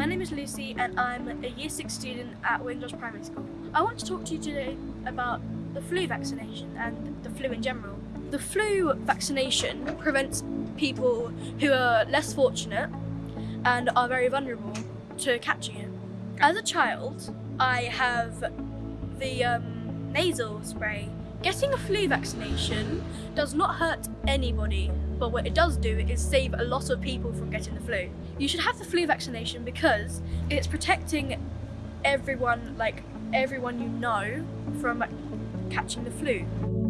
and I'm a year 6 student at Windrush Primary School. I want to talk to you today about the flu vaccination and the flu in general. The flu vaccination prevents people who are less fortunate and are very vulnerable to catching it. As a child, I have the um, nasal spray. Getting a flu vaccination does not hurt anybody, but what it does do is save a lot of people from getting the flu. You should have the flu vaccination because it's protecting everyone, like everyone you know, from catching the flu.